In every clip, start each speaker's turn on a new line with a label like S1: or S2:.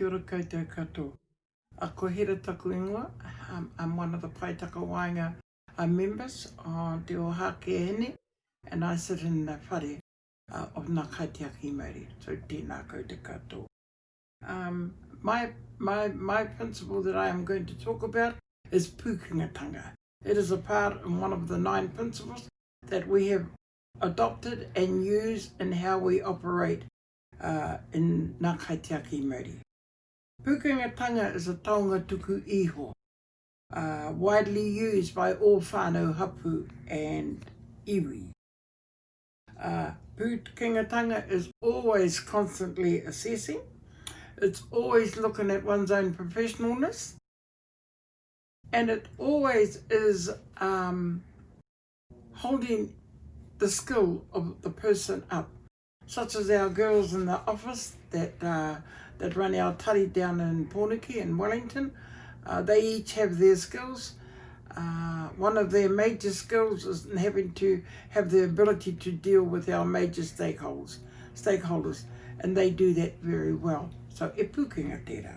S1: Kia ora koutou katoa. A Ko Hera taku ingoa, I'm one of the Pae Takawaenga members on Te Oha Ake Ehene and I sit in the whare of Nga Kaitiaki Maori. So tēnā koutou katoa. Um, my, my, my principle that I am going to talk about is pūkengatanga. It is a part and one of the nine principles that we have adopted and use in how we operate uh, in Ngā Kaitiaki Kimauri. Pukangatanga is a taonga tuku iho, uh, widely used by all whānau hapu and iwi. Uh, Pukangatanga is always constantly assessing. It's always looking at one's own professionalness. And it always is um, holding the skill of the person up, such as our girls in the office that uh, that run our tari down in Pōnuki and Wellington. Uh, they each have their skills. Uh, one of their major skills is having to have the ability to deal with our major stakeholders, stakeholders and they do that very well. So e pūkinga tērā.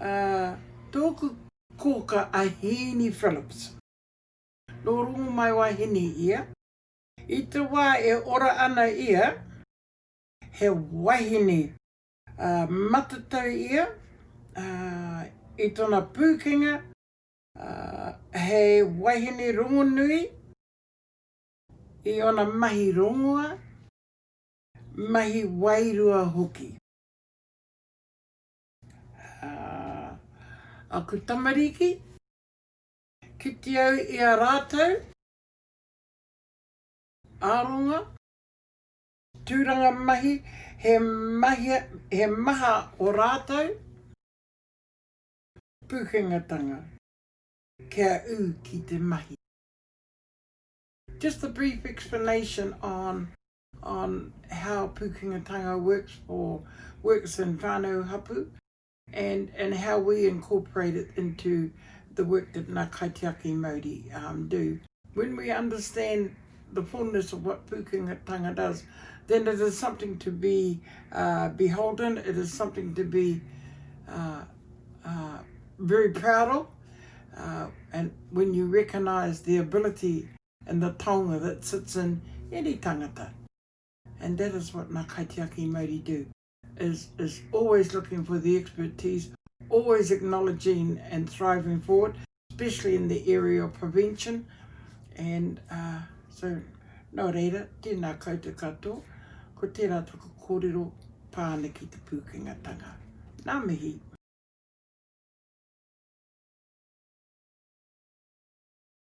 S1: Uh, tōku kōka a Hini Phillips. Nō Rongomaiwahine ia. I te wā e ora ana ia, he wahine matatau ia i tōna pūkenga, he wahine rongonui i ōna mahi rongoa, mahi wairua hoki. Aku tamariki. Kite au i a rātou. Aronga. Tūranga mahi, he mahi, he maha o rātou. Pūkengatanga. Kia ū ki te mahi. Just a brief explanation on on how Pūkengatanga works for works in Whānau Hapu. and and how we incorporate it into the work that Ngā Kaitiaki Māori um, do. When we understand the fullness of what Pukungatanga does, then it is something to be uh, beholden, it is something to be uh, uh, very proud of. Uh, and when you recognize the ability and the tonga that sits in any tangata. And that is what Ngā Kaitiaki Maori do, is is always looking for the expertise, always acknowledging and thriving forward, especially in the area of prevention. And uh, so, nō reira, tēnā koutou katoa, ko tērā taku kōrero pāne ki te pūkengatanga. Nā mihi.